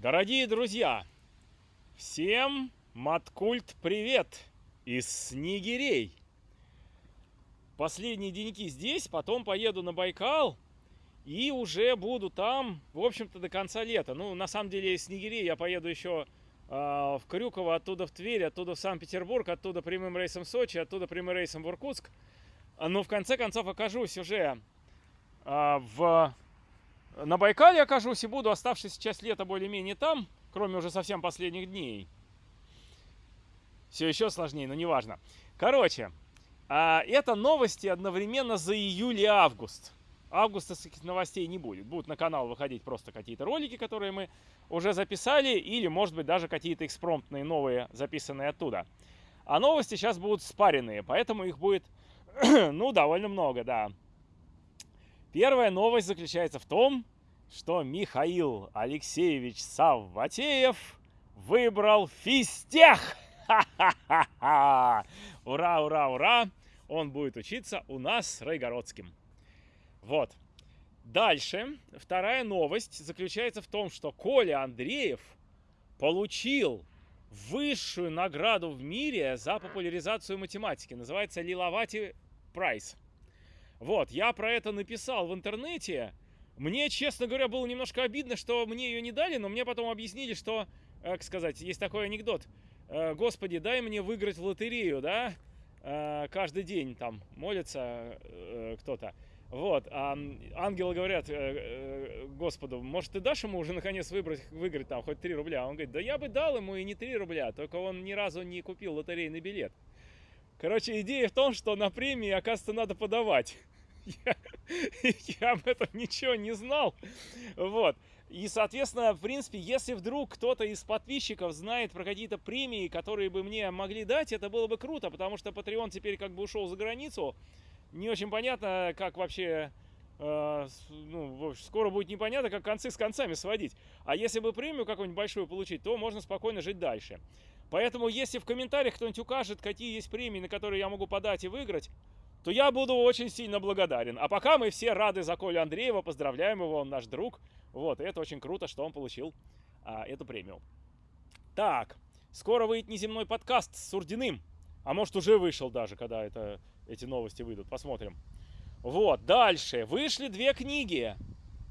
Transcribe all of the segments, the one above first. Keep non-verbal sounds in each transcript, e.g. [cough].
Дорогие друзья, всем Маткульт привет из Снегирей. Последние деньки здесь, потом поеду на Байкал и уже буду там, в общем-то, до конца лета. Ну, на самом деле, из Снегирей я поеду еще э, в Крюково, оттуда в Тверь, оттуда в Санкт-Петербург, оттуда прямым рейсом в Сочи, оттуда прямым рейсом в Иркутск. Но в конце концов окажусь уже э, в на Байкале окажусь и буду оставшаяся часть лета более-менее там, кроме уже совсем последних дней. Все еще сложнее, но неважно. Короче, а, это новости одновременно за июль и август. Августа новостей не будет. Будут на канал выходить просто какие-то ролики, которые мы уже записали, или, может быть, даже какие-то экспромтные новые, записанные оттуда. А новости сейчас будут спаренные, поэтому их будет, [clears throat] ну, довольно много, да. Первая новость заключается в том, что Михаил Алексеевич Савватеев выбрал физтех. Ура, ура, ура! Он будет учиться у нас с Райгородским. Вот. Дальше, вторая новость заключается в том, что Коля Андреев получил высшую награду в мире за популяризацию математики. Называется Лиловати Прайс. Вот, я про это написал в интернете. Мне, честно говоря, было немножко обидно, что мне ее не дали, но мне потом объяснили, что, э, как сказать, есть такой анекдот. Э, Господи, дай мне выиграть в лотерею, да? Э, каждый день там молится кто-то. Вот, а ангелы говорят Господу, может, ты дашь ему уже наконец выбрать, выиграть там хоть 3 рубля? Он говорит, да я бы дал ему и не 3 рубля, только он ни разу не купил лотерейный билет. Короче, идея в том, что на премии, оказывается, надо подавать. Я, [laughs] я об этом ничего не знал. Вот. И, соответственно, в принципе, если вдруг кто-то из подписчиков знает про какие-то премии, которые бы мне могли дать, это было бы круто, потому что Patreon теперь как бы ушел за границу. Не очень понятно, как вообще... Э, ну, скоро будет непонятно, как концы с концами сводить. А если бы премию какую-нибудь большую получить, то можно спокойно жить дальше. Поэтому, если в комментариях кто-нибудь укажет, какие есть премии, на которые я могу подать и выиграть, то я буду очень сильно благодарен. А пока мы все рады за Колю Андреева, поздравляем его, он наш друг. Вот, и это очень круто, что он получил а, эту премию. Так, скоро выйдет неземной подкаст с Сурдиным. А может уже вышел даже, когда это, эти новости выйдут. Посмотрим. Вот, дальше. Вышли две книги.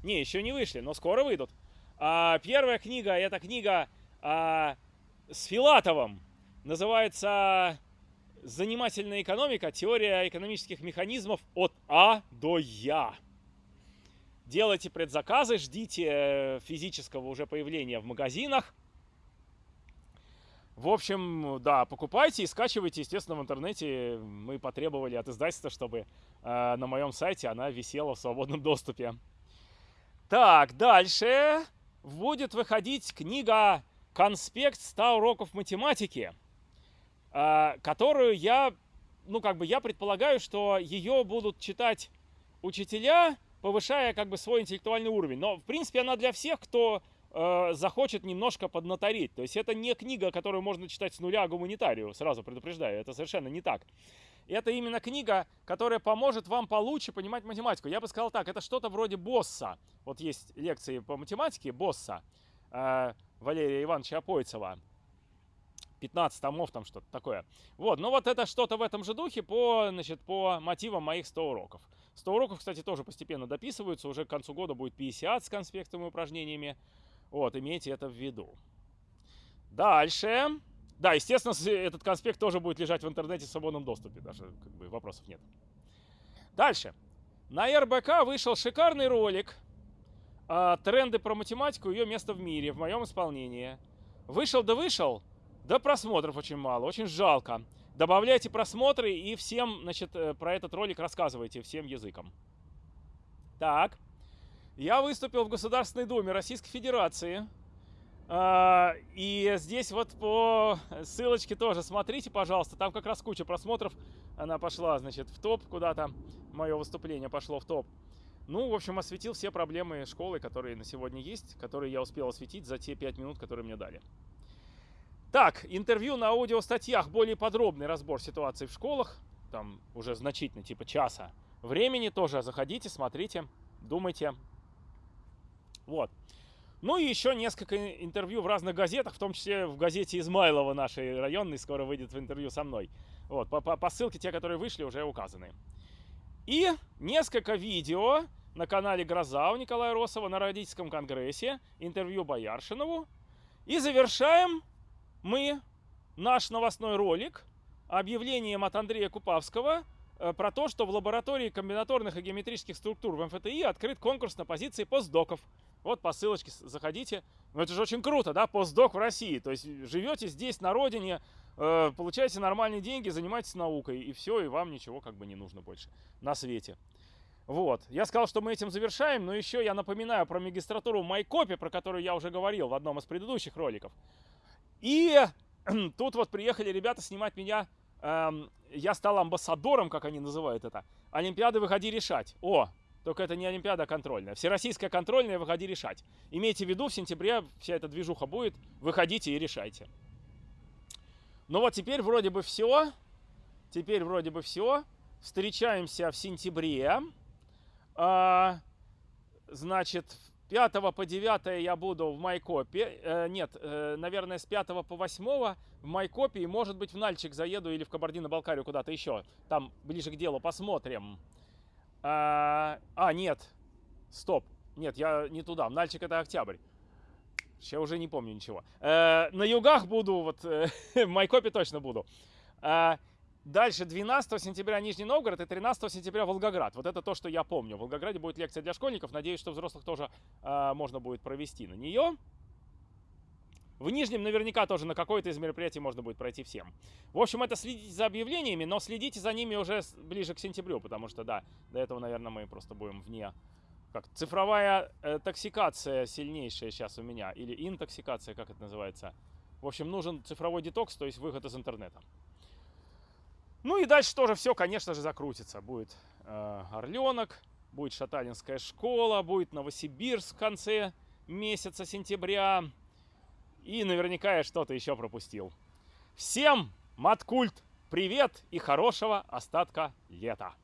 Не, еще не вышли, но скоро выйдут. А, первая книга, это книга а, с Филатовым. Называется «Занимательная экономика. Теория экономических механизмов от А до Я». Делайте предзаказы, ждите э, физического уже появления в магазинах. В общем, да, покупайте и скачивайте, естественно, в интернете. Мы потребовали от издательства, чтобы э, на моем сайте она висела в свободном доступе. Так, дальше будет выходить книга конспект 100 уроков математики, которую я, ну, как бы я предполагаю, что ее будут читать учителя, повышая как бы свой интеллектуальный уровень. Но, в принципе, она для всех, кто э, захочет немножко поднаторить. То есть это не книга, которую можно читать с нуля гуманитарию, сразу предупреждаю, это совершенно не так. Это именно книга, которая поможет вам получше понимать математику. Я бы сказал так, это что-то вроде босса. Вот есть лекции по математике босса. Э, Валерия Ивановича Апойцева. 15 томов, там что-то такое. Вот, ну вот это что-то в этом же духе по, значит, по мотивам моих 100 уроков. 100 уроков, кстати, тоже постепенно дописываются. Уже к концу года будет 50 с конспектами и упражнениями. Вот, имейте это в виду. Дальше. Да, естественно, этот конспект тоже будет лежать в интернете в свободном доступе. Даже как бы вопросов нет. Дальше. На РБК вышел шикарный ролик а, тренды про математику, ее место в мире, в моем исполнении. Вышел да вышел, да просмотров очень мало, очень жалко. Добавляйте просмотры и всем, значит, э, про этот ролик рассказывайте всем языком. Так, я выступил в Государственной Думе Российской Федерации. А, и здесь вот по ссылочке тоже смотрите, пожалуйста. Там как раз куча просмотров. Она пошла, значит, в топ куда-то. Мое выступление пошло в топ. Ну, в общем, осветил все проблемы школы, которые на сегодня есть, которые я успел осветить за те 5 минут, которые мне дали. Так, интервью на аудиостатьях, более подробный разбор ситуации в школах, там уже значительно, типа часа времени тоже. Заходите, смотрите, думайте. Вот. Ну и еще несколько интервью в разных газетах, в том числе в газете Измайлова нашей районной, скоро выйдет в интервью со мной. Вот, по, по, по ссылке те, которые вышли, уже указаны. И несколько видео на канале «Гроза» у Николая Росова на родительском конгрессе, интервью Бояршинову. И завершаем мы наш новостной ролик объявлением от Андрея Купавского э, про то, что в лаборатории комбинаторных и геометрических структур в МФТИ открыт конкурс на позиции постдоков. Вот по ссылочке заходите. Ну это же очень круто, да, постдок в России. То есть живете здесь, на родине, э, получаете нормальные деньги, занимаетесь наукой, и все, и вам ничего как бы не нужно больше на свете. Вот. Я сказал, что мы этим завершаем, но еще я напоминаю про магистратуру Майкопи, про которую я уже говорил в одном из предыдущих роликов. И [clears throat] тут вот приехали ребята снимать меня. Эм, я стал амбассадором, как они называют это. Олимпиады выходи решать. О, только это не Олимпиада контрольная. Всероссийская контрольная выходи решать. Имейте в виду, в сентябре вся эта движуха будет. Выходите и решайте. Ну вот теперь вроде бы все. Теперь вроде бы все. Встречаемся в сентябре. А, значит, 5 по 9 я буду в Майкопе. Э, нет, э, наверное, с 5 по 8 в Майкопе. И, может быть, в Нальчик заеду или в Кабардино-Балкарию куда-то еще. Там ближе к делу посмотрим. А, а, нет. Стоп. Нет, я не туда. Нальчик это октябрь. Я уже не помню ничего. Э, на югах буду, вот э, [laughs] в Майкопе точно буду. Э, Дальше 12 сентября Нижний Новгород и 13 сентября Волгоград. Вот это то, что я помню. В Волгограде будет лекция для школьников. Надеюсь, что взрослых тоже э, можно будет провести на нее. В Нижнем наверняка тоже на какое-то из мероприятий можно будет пройти всем. В общем, это следите за объявлениями, но следите за ними уже ближе к сентябрю, потому что, да, до этого, наверное, мы просто будем вне... Как цифровая э, токсикация сильнейшая сейчас у меня, или интоксикация, как это называется. В общем, нужен цифровой детокс, то есть выход из интернета. Ну и дальше тоже все, конечно же, закрутится. Будет э, Орленок, будет Шаталинская школа, будет Новосибирск в конце месяца сентября. И наверняка я что-то еще пропустил. Всем, Маткульт, привет и хорошего остатка лета!